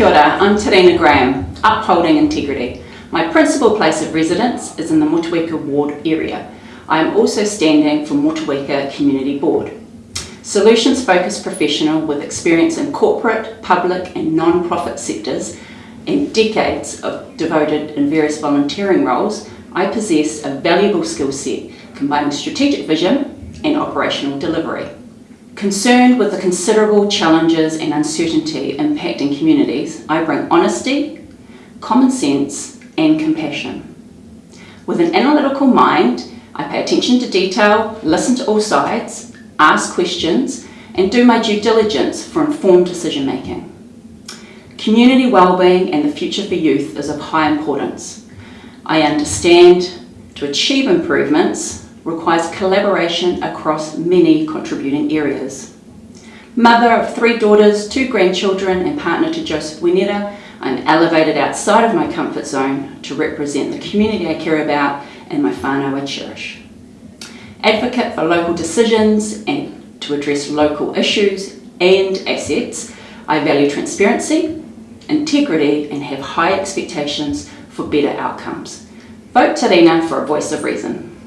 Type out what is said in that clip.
Kia ora, I'm Terena Graham, upholding integrity. My principal place of residence is in the Motueka ward area. I am also standing for Motueka Community Board. Solutions focused professional with experience in corporate, public and non-profit sectors and decades of devoted in various volunteering roles, I possess a valuable skill set combining strategic vision and operational delivery. Concerned with the considerable challenges and uncertainty impacting communities, I bring honesty, common sense and compassion. With an analytical mind, I pay attention to detail, listen to all sides, ask questions and do my due diligence for informed decision making. Community wellbeing and the future for youth is of high importance. I understand to achieve improvements requires collaboration across many contributing areas. Mother of three daughters, two grandchildren and partner to Joseph Winera, I'm elevated outside of my comfort zone to represent the community I care about and my whānau I cherish. Advocate for local decisions and to address local issues and assets, I value transparency, integrity and have high expectations for better outcomes. Vote Terena for a voice of reason.